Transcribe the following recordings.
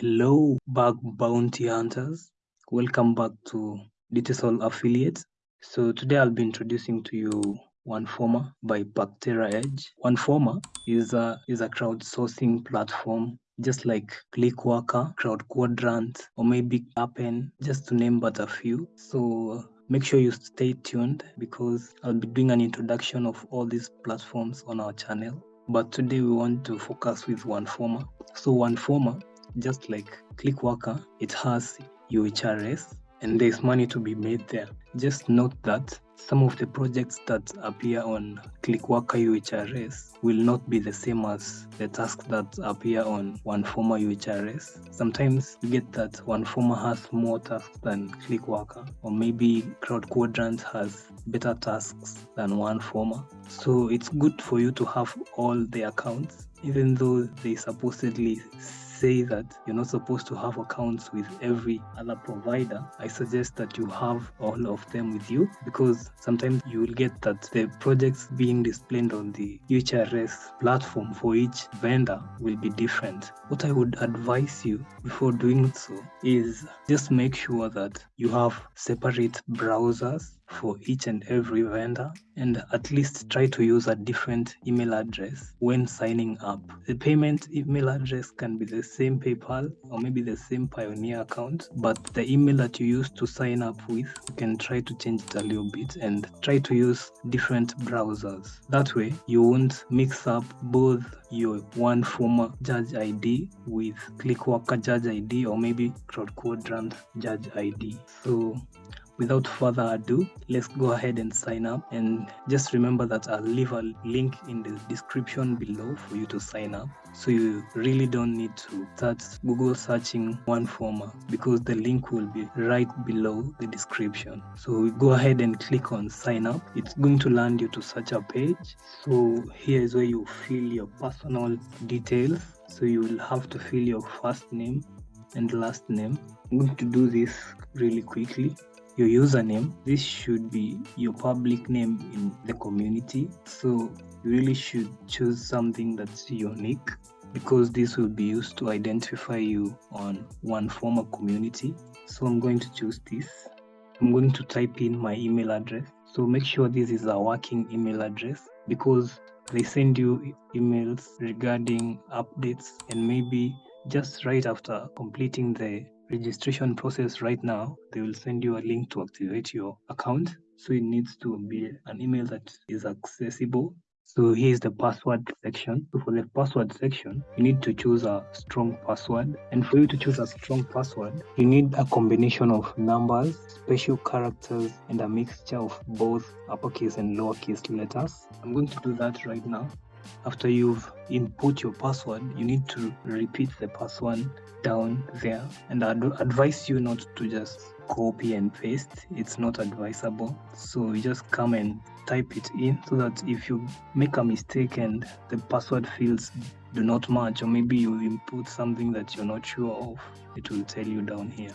Hello, bug bounty hunters. Welcome back to Digital Affiliates. So today I'll be introducing to you OneForma by Pactera Edge. OneForma is a is a crowdsourcing platform just like Clickworker, Crowd Quadrant, or maybe Appen, just to name but a few. So make sure you stay tuned because I'll be doing an introduction of all these platforms on our channel. But today we want to focus with OneForma. So OneForma just like Clickworker, it has UHRS and there's money to be made there. Just note that some of the projects that appear on Clickworker UHRS will not be the same as the tasks that appear on OneForma UHRS. Sometimes you get that OneForma has more tasks than Clickworker, or maybe Crowd Quadrant has better tasks than OneForma. So it's good for you to have all the accounts, even though they supposedly say that you're not supposed to have accounts with every other provider, I suggest that you have all of them with you because sometimes you will get that the projects being displayed on the UHRS platform for each vendor will be different. What I would advise you before doing so is just make sure that you have separate browsers for each and every vendor and at least try to use a different email address when signing up. The payment email address can be the same PayPal or maybe the same Payoneer account, but the email that you use to sign up with, you can try to change it a little bit and try to use different browsers. That way, you won't mix up both your OneForma judge ID with Clickworker judge ID or maybe CrowdQuadrant judge ID. So without further ado let's go ahead and sign up. And just remember that i'll leave a link in the description below for you to sign up. So you really don't need to start google searching OneForma because the link will be right below the description. So go ahead and click on sign up. It's going to land you to such a page. So here is where you fill your personal details. So you will have to fill your first name and last name. I'm going to do this really quickly your username this should be your public name in the community. So you really should choose something that's unique because this will be used to identify you on OneForma community. So i'm going to choose this. I'm going to type in my email address. So make sure this is a working email address because they send you emails regarding updates and maybe just right after completing the registration process right now, they will send you a link to activate your account. So it needs to be an email that is accessible. So here's the password section. So for the password section, you need to choose a strong password. And for you to choose a strong password, you need a combination of numbers, special characters, and a mixture of both uppercase and lowercase letters. I'm going to do that right now after you've input your password you need to repeat the password down there. And i'd advise you not to just copy and paste. It's not advisable. So you just come and type it in so that if you make a mistake and the password fields do not match or maybe you input something that you're not sure of it will tell you down here.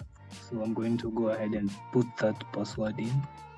So i'm going to go ahead and put that password in.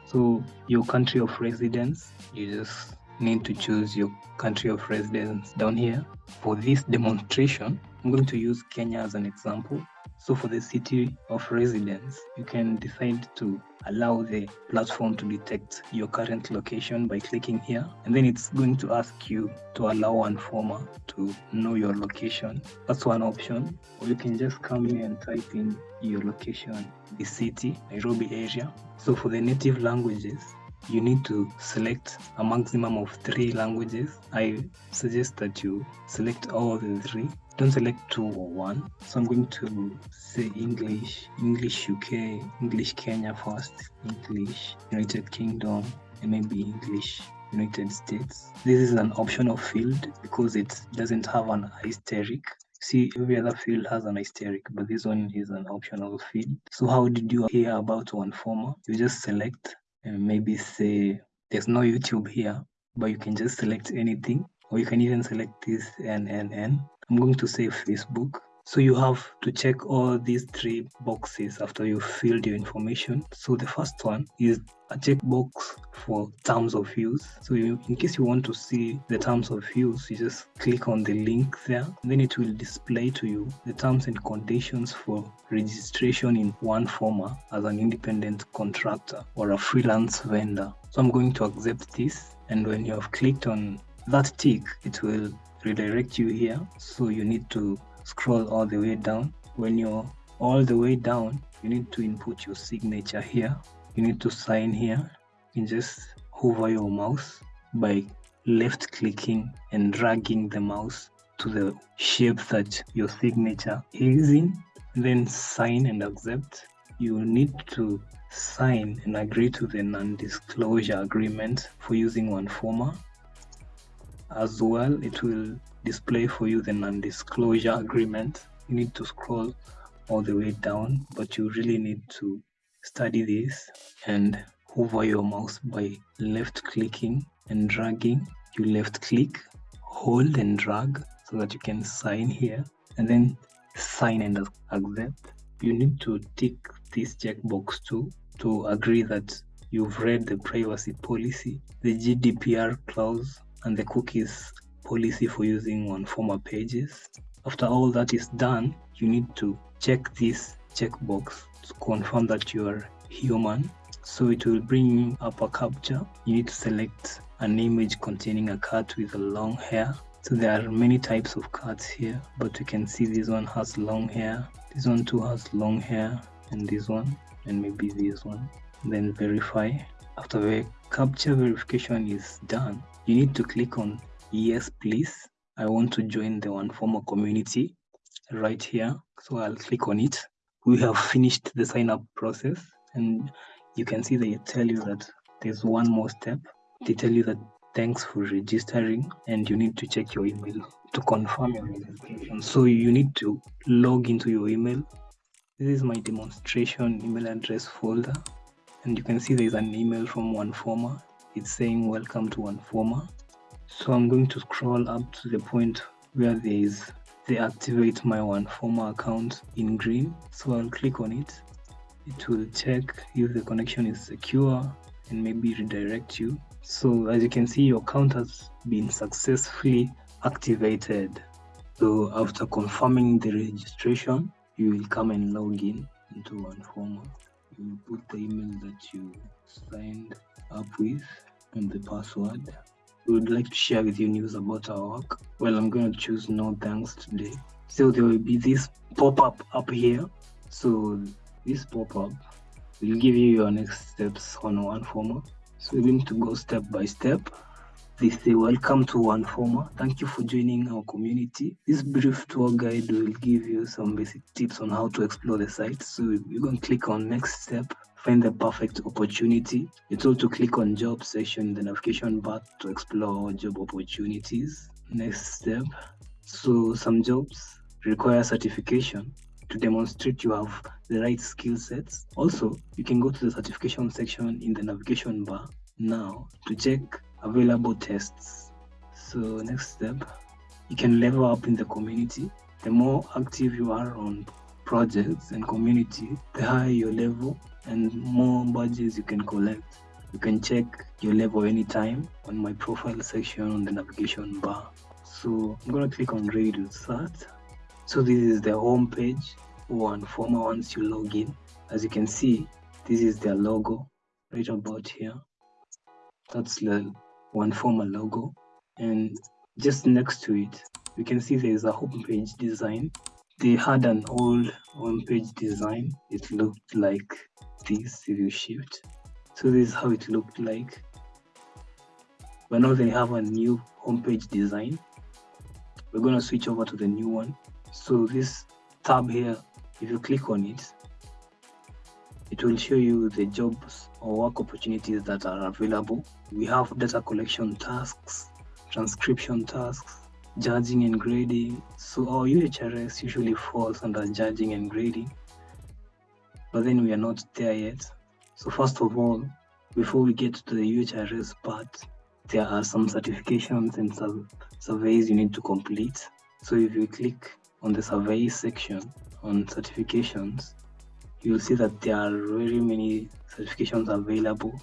So your country of residence you just need to choose your country of residence down here. For this demonstration, I'm going to use Kenya as an example. So for the city of residence, you can decide to allow the platform to detect your current location by clicking here. And then it's going to ask you to allow OneForma to know your location. That's one option. Or you can just come here and type in your location, the city, Nairobi area. So for the native languages, you need to select a maximum of three languages. I suggest that you select all the three. Don't select two or one. So I'm going to say English, English UK, English Kenya first, English United Kingdom, and maybe English United States. This is an optional field because it doesn't have an asterisk. See, every other field has an asterisk, but this one is an optional field. So how did you hear about OneForma? You just select and maybe say there's no YouTube here, but you can just select anything, or you can even select this and and and. I'm going to say Facebook. So you have to check all these three boxes after you filled your information. So the first one is a checkbox for terms of use. So you, in case you want to see the terms of use, you just click on the link there. Then it will display to you the terms and conditions for registration in one OneForma as an independent contractor or a freelance vendor. So I'm going to accept this. And when you have clicked on that tick, it will redirect you here. So you need to scroll all the way down. When you're all the way down, you need to input your signature here. You need to sign here. You just hover your mouse by left clicking and dragging the mouse to the shape that your signature is in. Then sign and accept. You need to sign and agree to the non-disclosure agreement for using OneForma. As well, it will display for you the non-disclosure agreement. You need to scroll all the way down, but you really need to study this and hover your mouse by left clicking and dragging. You left click, hold and drag so that you can sign here and then sign and accept. You need to tick this checkbox too to agree that you've read the privacy policy, the GDPR clause, and the cookies policy for using OneForma pages. After all that is done, you need to check this checkbox to confirm that you are human. So it will bring up a captcha. You need to select an image containing a cat with a long hair. So there are many types of cats here, but you can see this one has long hair. This one too has long hair, and this one, and maybe this one. Then verify. After the capture verification is done, you need to click on yes please. I want to join the OneForma community right here so i'll click on it. We have finished the sign up process and you can see they tell you that there's one more step. They tell you that thanks for registering and you need to check your email to confirm your registration. So you need to log into your email. This is my demonstration email address folder and you can see there's an email from OneForma it's saying welcome to OneForma so I'm going to scroll up to the point where there is the activate my OneForma account in green. So I'll click on it. It will check if the connection is secure and maybe redirect you. So as you can see, your account has been successfully activated. So after confirming the registration, you will come and log in into OneForma. You will put the email that you signed up with and the password we would like to share with you news about our work. Well, I'm going to choose no thanks today. So there will be this pop-up up here. So this pop-up will give you your next steps on OneForma. So we're going to go step by step. They say, welcome to OneForma. Thank you for joining our community. This brief tour guide will give you some basic tips on how to explore the site. So you're going to click on next step find the perfect opportunity. You told to click on job section in the navigation bar to explore job opportunities. Next step. So some jobs require certification to demonstrate you have the right skill sets. Also, you can go to the certification section in the navigation bar now to check available tests. So next step, you can level up in the community. The more active you are on projects and community, the higher your level and more badges you can collect. You can check your level anytime on my profile section on the navigation bar. So I'm gonna click on ready to start. So this is the home page former once you log in. As you can see, this is their logo right about here. That's the OneForma logo. And just next to it, you can see there is a home page design. They had an old home page design. It looked like this if you shift. So this is how it looked like. But now they have a new homepage design. We're going to switch over to the new one. So this tab here if you click on it it will show you the jobs or work opportunities that are available. We have data collection tasks transcription tasks judging and grading so our uhrs usually falls under judging and grading but then we are not there yet. So first of all, before we get to the UHRS part, there are some certifications and some surveys you need to complete. So if you click on the survey section on certifications, you'll see that there are very many certifications available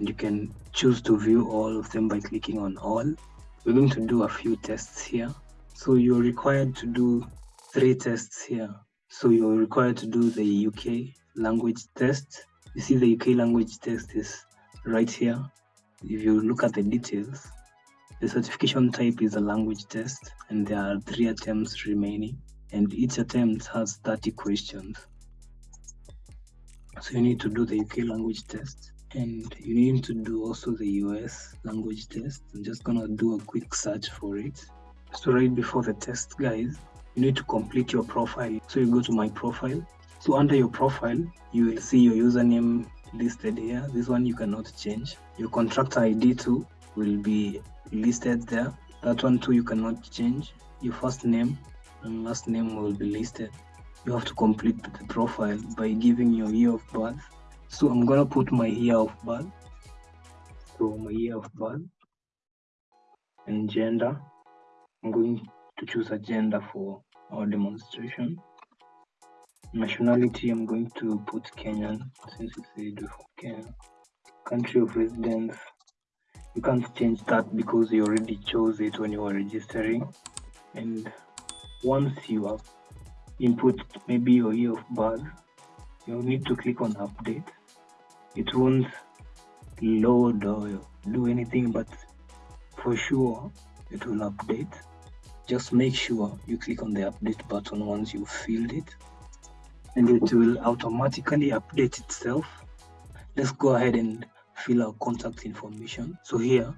and you can choose to view all of them by clicking on all. We're going to do a few tests here. So you're required to do three tests here. So you're required to do the UK language test. You see the UK language test is right here. If you look at the details, the certification type is a language test and there are three attempts remaining and each attempt has 30 questions. So you need to do the UK language test and you need to do also the US language test. I'm just gonna do a quick search for it. So right before the test guys, you need to complete your profile. So you go to my profile. So under your profile, you will see your username listed here. This one you cannot change. Your contractor ID too will be listed there. That one too you cannot change. Your first name and last name will be listed. You have to complete the profile by giving your year of birth. So I'm gonna put my year of birth. So my year of birth and gender. I'm going to choose a gender for our demonstration. Nationality, I'm going to put Kenyan since it's a for Kenya. Country of residence, you can't change that because you already chose it when you were registering. And once you have input maybe your year of birth, you'll need to click on update. It won't load or do anything, but for sure it will update. Just make sure you click on the update button once you filled it and it will automatically update itself. Let's go ahead and fill our contact information. So here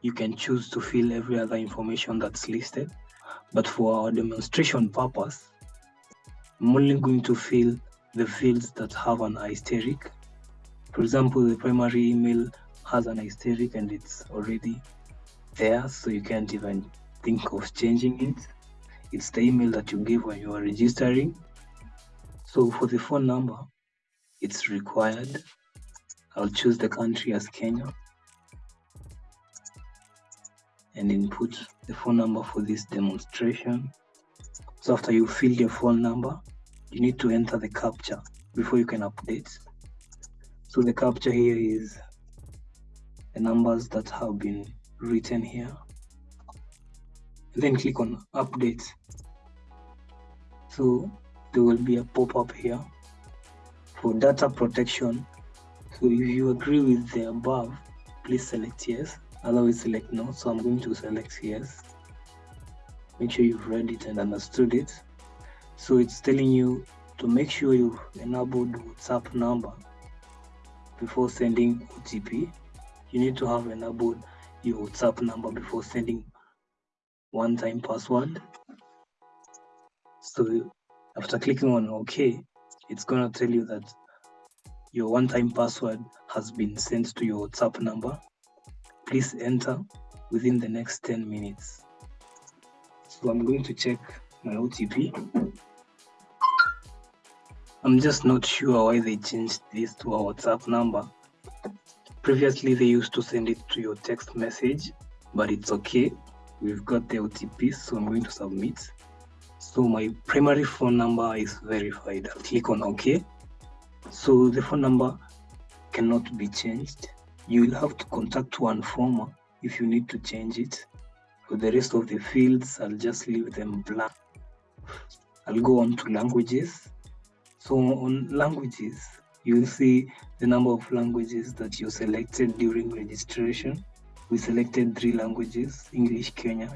you can choose to fill every other information that's listed. But for our demonstration purpose, I'm only going to fill the fields that have an asterisk. For example, the primary email has an asterisk and it's already there, so you can't even think of changing it. It's the email that you give when you are registering. So for the phone number, it's required. I'll choose the country as Kenya and input the phone number for this demonstration. So after you fill your phone number, you need to enter the captcha before you can update. So the capture here is the numbers that have been written here. And then click on update. So there will be a pop-up here for data protection. So if you agree with the above, please select yes otherwise select no so i'm going to select yes make sure you've read it and understood it so it's telling you to make sure you've enabled whatsapp number before sending otp you need to have enabled your whatsapp number before sending one-time password so after clicking on ok it's going to tell you that your one-time password has been sent to your whatsapp number please enter within the next 10 minutes. So I'm going to check my OTP. I'm just not sure why they changed this to a WhatsApp number. Previously, they used to send it to your text message, but it's okay. We've got the OTP, so I'm going to submit. So my primary phone number is verified. I'll click on OK. So the phone number cannot be changed you will have to contact OneForma if you need to change it. For the rest of the fields, I'll just leave them blank. I'll go on to languages. So on languages, you'll see the number of languages that you selected during registration. We selected three languages, English, Kenya,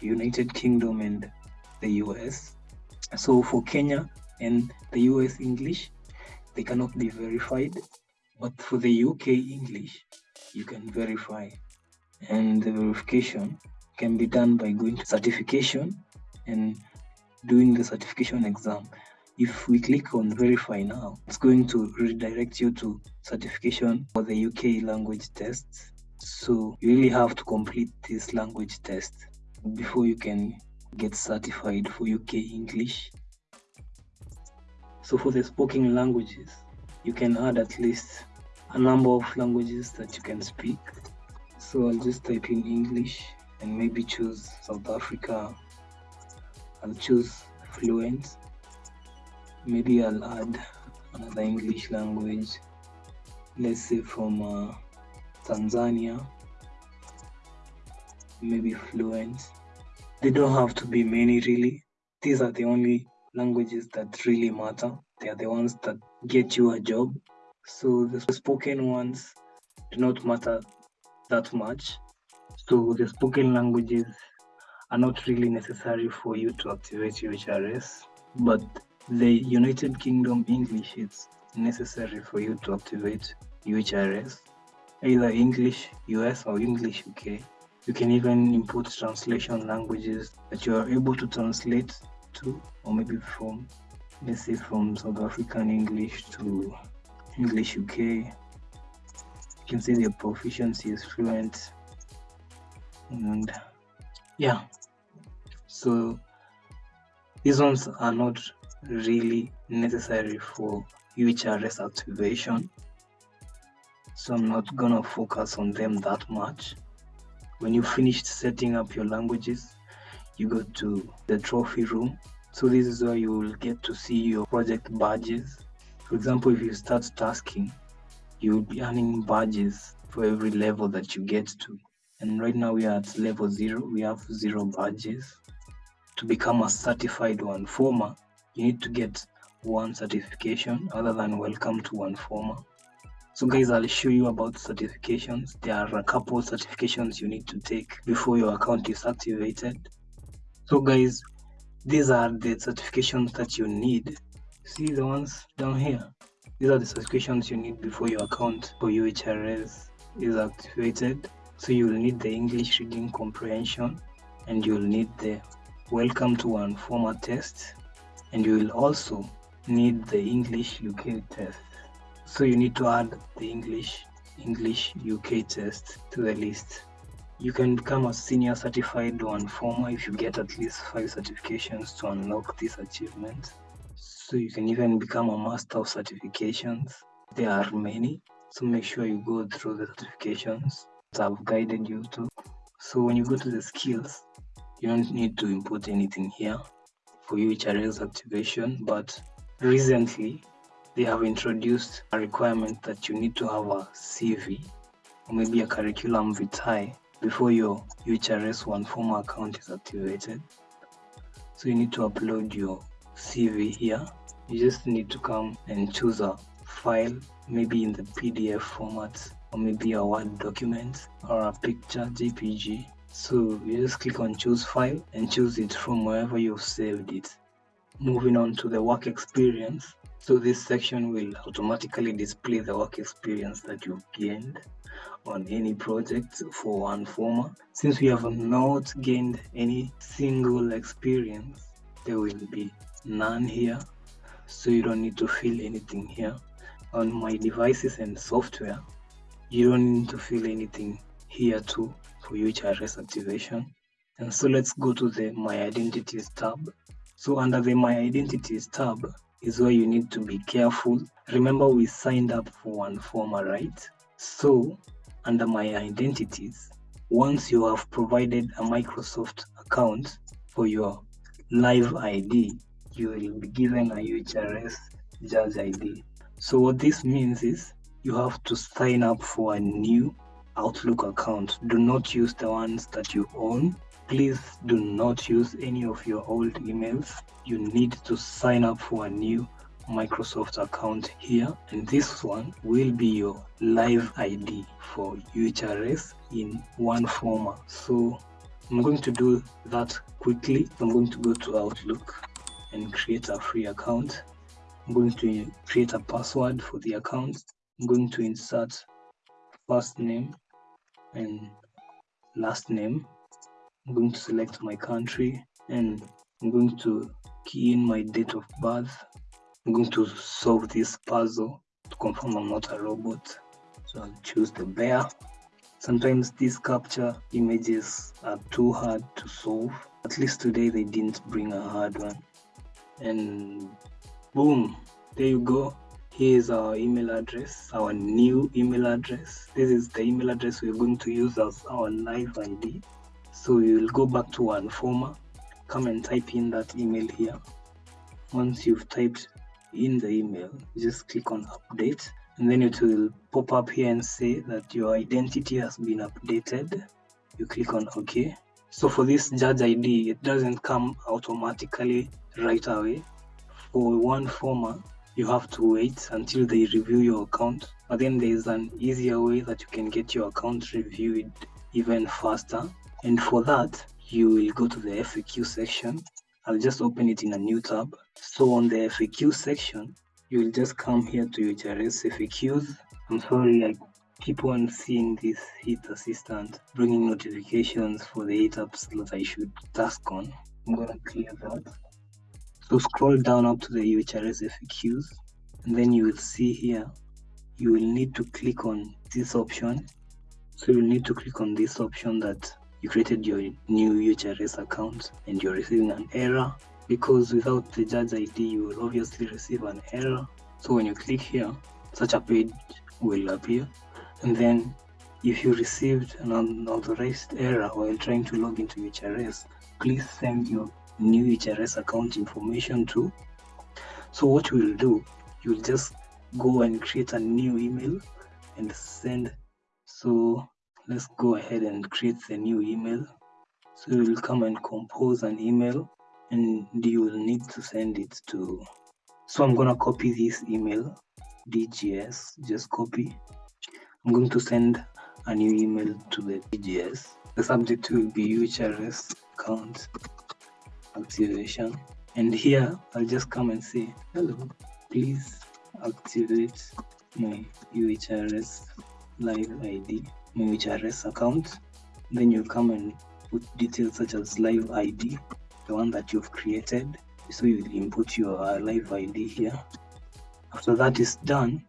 United Kingdom, and the US. So for Kenya and the US English, they cannot be verified but for the UK English, you can verify. And the verification can be done by going to certification and doing the certification exam. If we click on verify now, it's going to redirect you to certification for the UK language test. So you really have to complete this language test before you can get certified for UK English. So for the spoken languages, you can add at least a number of languages that you can speak. So I'll just type in English and maybe choose South Africa I'll choose fluent. Maybe I'll add another English language. Let's say from uh, Tanzania. Maybe fluent. They don't have to be many really. These are the only languages that really matter. They are the ones that get you a job. So the spoken ones do not matter that much. So the spoken languages are not really necessary for you to activate UHRS, but the United Kingdom English is necessary for you to activate UHRS, either English US or English UK. You can even input translation languages that you are able to translate to, or maybe from, let's say, from South African English to English UK. You can see their proficiency is fluent, and yeah, so these ones are not really necessary for UHRS activation. So I'm not gonna focus on them that much. When you finished setting up your languages, you go to the trophy room. So this is where you will get to see your project badges. For example, if you start tasking, you will be earning badges for every level that you get to. And right now we are at level zero, we have zero badges. To become a certified OneFormer, you need to get one certification other than welcome to OneForma So guys, I'll show you about certifications. There are a couple certifications you need to take before your account is activated. So guys, these are the certifications that you need. See the ones down here? These are the certifications you need before your account for UHRS is activated. So you'll need the English reading comprehension and you'll need the welcome to OneForma test and you will also need the English UK test. So you need to add the English English UK test to the list. You can become a senior certified one former if you get at least five certifications to unlock this achievement. So you can even become a master of certifications. There are many, so make sure you go through the certifications that I've guided you to. So when you go to the skills, you don't need to input anything here for UHRS activation, but recently they have introduced a requirement that you need to have a CV or maybe a curriculum vitae before your UHRS OneForma account is activated. So you need to upload your CV here. You just need to come and choose a file, maybe in the PDF format or maybe a Word document or a picture JPG. So you just click on choose file and choose it from wherever you've saved it. Moving on to the work experience, so this section will automatically display the work experience that you've gained on any project for OneForma. Since we have not gained any single experience, there will be none here. So you don't need to fill anything here. On my devices and software, you don't need to fill anything here too for UHRS activation. And so let's go to the My Identities tab. So under the My Identities tab, is where you need to be careful. Remember, we signed up for OneForma, right? So, under my identities, once you have provided a Microsoft account for your live ID, you will be given a UHRS Judge ID. So, what this means is you have to sign up for a new Outlook account. Do not use the ones that you own please do not use any of your old emails. You need to sign up for a new Microsoft account here and this one will be your live ID for UHRS in OneForma. So I'm going to do that quickly. I'm going to go to Outlook and create a free account. I'm going to create a password for the account. I'm going to insert first name and last name I'm going to select my country and I'm going to key in my date of birth. I'm going to solve this puzzle to confirm I'm not a robot. So I'll choose the bear. Sometimes these CAPTCHA images are too hard to solve. At least today they didn't bring a hard one. And boom, there you go. Here's our email address, our new email address. This is the email address we're going to use as our live ID. So you'll go back to OneForma, come and type in that email here. Once you've typed in the email just click on update and then it will pop up here and say that your identity has been updated. You click on ok. So for this judge id it doesn't come automatically right away. For OneForma you have to wait until they review your account but then there's an easier way that you can get your account reviewed even faster. And for that you will go to the FAQ section. I'll just open it in a new tab. So on the FAQ section you will just come here to UHRS FAQs I'm sorry I keep on seeing this hit assistant bringing notifications for the eight apps that I should task on. I'm gonna clear that so scroll down up to the UHRS FAQs and then you will see here you will need to click on this option. So you'll need to click on this option that you created your new UHRS account and you're receiving an error. Because without the judge ID you will obviously receive an error. So when you click here such a page will appear. And then if you received an unauthorized error while trying to log into UHRS please send your new UHRS account information to. So what you will do you'll just go and create a new email and send. So let's go ahead and create the new email. So you will come and compose an email and you will need to send it to. So i'm gonna copy this email dgs just copy. I'm going to send a new email to the dgs the subject will be UHRS account activation and here I'll just come and say hello please activate my UHRS live ID my UHRS account. Then you come and put details such as live ID the one that you've created. So you input your uh, live ID here. After that is done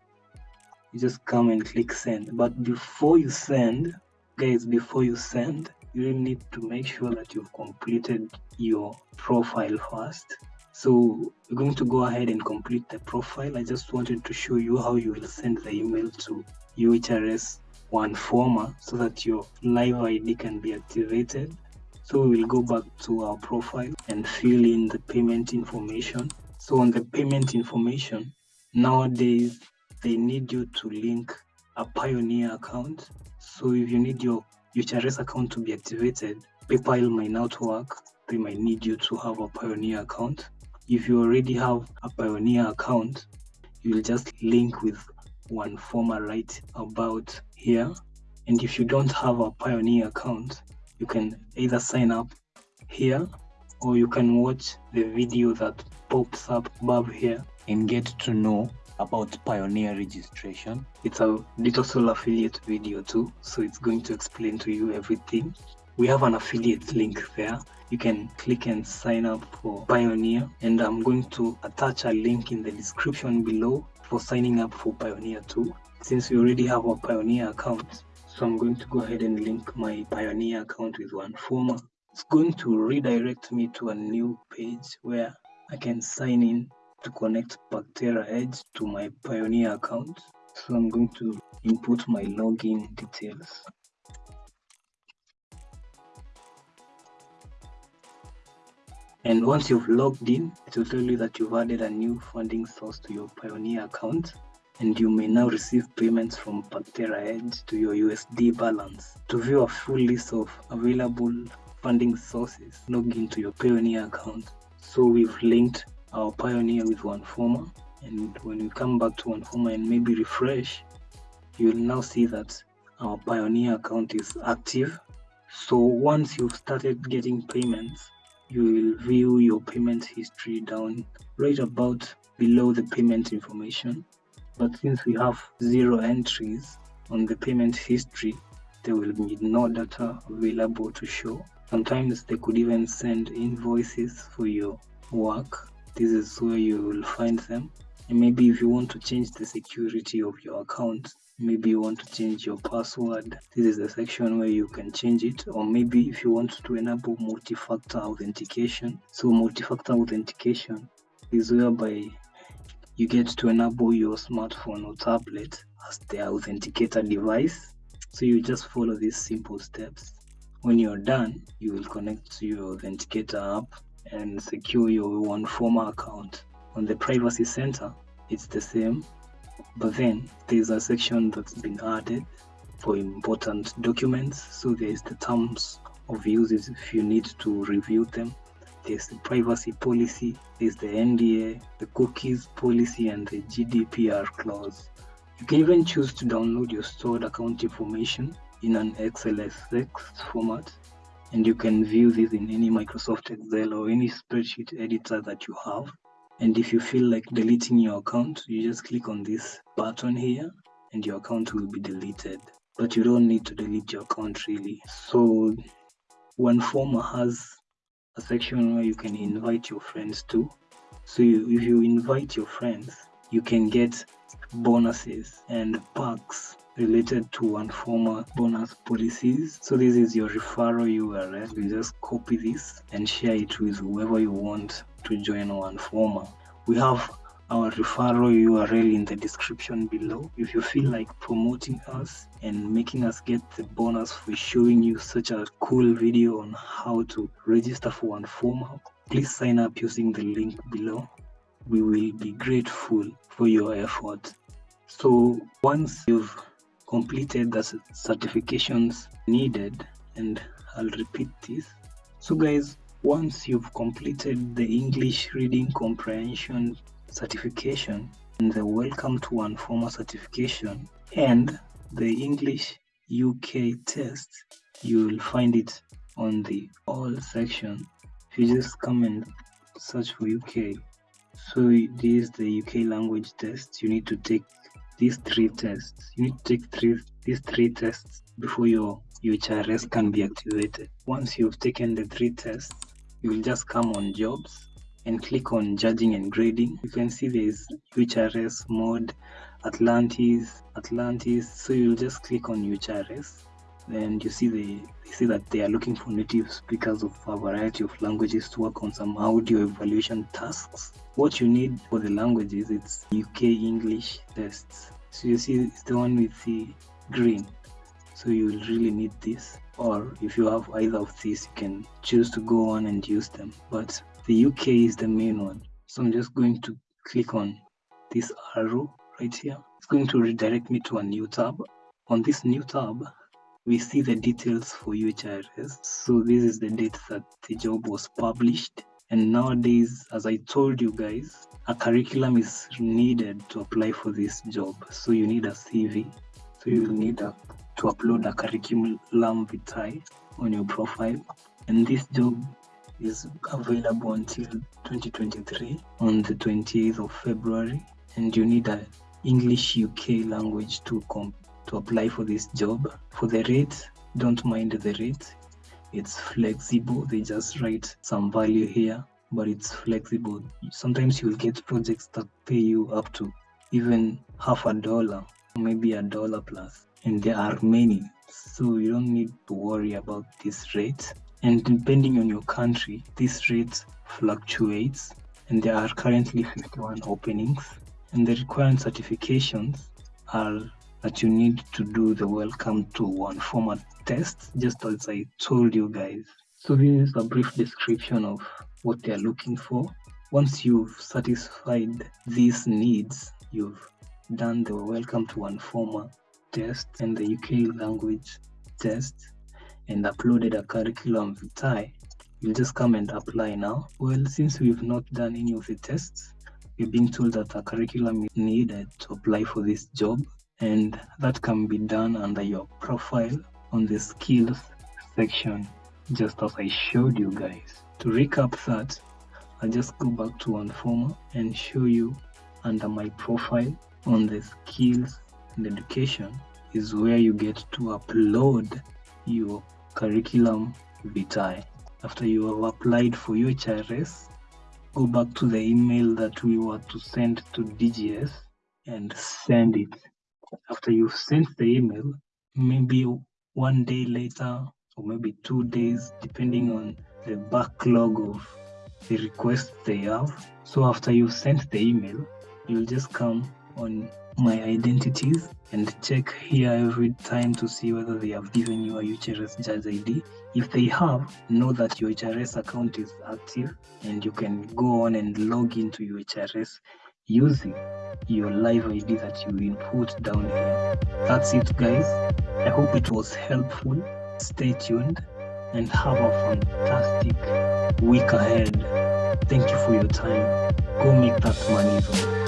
you just come and click send. But before you send guys before you send you need to make sure that you've completed your profile first. So we're going to go ahead and complete the profile. I just wanted to show you how you will send the email to uhrs OneForma so that your live id can be activated. So we will go back to our profile and fill in the payment information. So on the payment information nowadays they need you to link a Payoneer account. So if you need your UHRS account to be activated, PayPal might not work. They might need you to have a Payoneer account. If you already have a Payoneer account, you'll just link with OneForma right about here. And if you don't have a Payoneer account, you can either sign up here or you can watch the video that pops up above here and get to know about Payoneer registration. It's a DigitalSoul affiliate video too, so it's going to explain to you everything. We have an affiliate link there. You can click and sign up for Payoneer, and I'm going to attach a link in the description below for signing up for Payoneer too. Since we already have a Payoneer account, so I'm going to go ahead and link my Payoneer account with OneForma. It's going to redirect me to a new page where I can sign in to connect Pactera Edge to my Payoneer account. So I'm going to input my login details. And once you've logged in, it will tell you that you've added a new funding source to your Payoneer account and you may now receive payments from Pactera Edge to your USD balance. To view a full list of available funding sources, log into your Payoneer account. So we've linked our Payoneer with OneForma and when we come back to OneForma and maybe refresh you will now see that our Payoneer account is active. So once you've started getting payments you will view your payment history down right about below the payment information. But since we have zero entries on the payment history there will be no data available to show. Sometimes they could even send invoices for your work this is where you will find them. And maybe if you want to change the security of your account maybe you want to change your password this is the section where you can change it. Or maybe if you want to enable multi-factor authentication. So multi-factor authentication is whereby you get to enable your smartphone or tablet as the authenticator device. So you just follow these simple steps. When you're done you will connect to your authenticator app and secure your OneForma account. On the privacy center, it's the same, but then there's a section that's been added for important documents. So there's the terms of uses if you need to review them. There's the privacy policy, there's the NDA, the cookies policy, and the GDPR clause. You can even choose to download your stored account information in an XLSX format, and you can view this in any Microsoft Excel or any spreadsheet editor that you have. And if you feel like deleting your account, you just click on this button here and your account will be deleted. But you don't need to delete your account really. So OneForma has a section where you can invite your friends to. So you, if you invite your friends, you can get bonuses and perks related to OneForma bonus policies. So this is your referral URL. You just copy this and share it with whoever you want to join OneForma. We have our referral URL in the description below. If you feel like promoting us and making us get the bonus for showing you such a cool video on how to register for OneForma, please sign up using the link below. We will be grateful for your effort. So once you've completed the certifications needed, and I'll repeat this. So guys, once you've completed the English reading comprehension certification and the Welcome to OneForma certification and the English UK test, you will find it on the all section. If you just come and search for UK, so this is the UK language test. You need to take these three tests. You need to take three these three tests before your UHRS can be activated. Once you've taken the three tests, you will just come on jobs and click on judging and grading. You can see there's UHRS mode, Atlantis, Atlantis. So you'll just click on UHRS and you see the they say that they are looking for native speakers of a variety of languages to work on some audio evaluation tasks. What you need for the languages it's UK English tests. So you see it's the one with the green. So you will really need this. Or if you have either of these, you can choose to go on and use them. But the UK is the main one. So I'm just going to click on this arrow right here. It's going to redirect me to a new tab. On this new tab, we see the details for UHRS. So this is the date that the job was published. And nowadays, as I told you guys, a curriculum is needed to apply for this job. So you need a CV. So you mm. need a, to upload a curriculum vitae on your profile. And this job is available until 2023 on the 28th of February. And you need a English UK language to complete to apply for this job. For the rate, don't mind the rate. It's flexible. They just write some value here, but it's flexible. Sometimes you'll get projects that pay you up to even half a dollar, maybe a dollar plus. And there are many. So you don't need to worry about this rate. And depending on your country, this rate fluctuates. And there are currently 51 openings. And the required certifications are that you need to do the welcome to OneForma test, just as I told you guys. So this is a brief description of what they're looking for. Once you've satisfied these needs, you've done the welcome to OneForma test and the UK language test and uploaded a curriculum vitae, you'll just come and apply now. Well, since we've not done any of the tests, we've been told that a curriculum is needed uh, to apply for this job and that can be done under your profile on the skills section just as I showed you guys. To recap that, I'll just go back to OneForma and show you under my profile on the skills and education is where you get to upload your curriculum vitae. After you have applied for your HRS, go back to the email that we were to send to DGS and send it after you've sent the email, maybe one day later or maybe two days, depending on the backlog of the requests they have. So after you've sent the email, you'll just come on my identities and check here every time to see whether they have given you a UHRS judge ID. If they have, know that your HRS account is active and you can go on and log into your HRS using your live ID that you input down here. That's it, guys. I hope it was helpful. Stay tuned and have a fantastic week ahead. Thank you for your time. Go make that money though.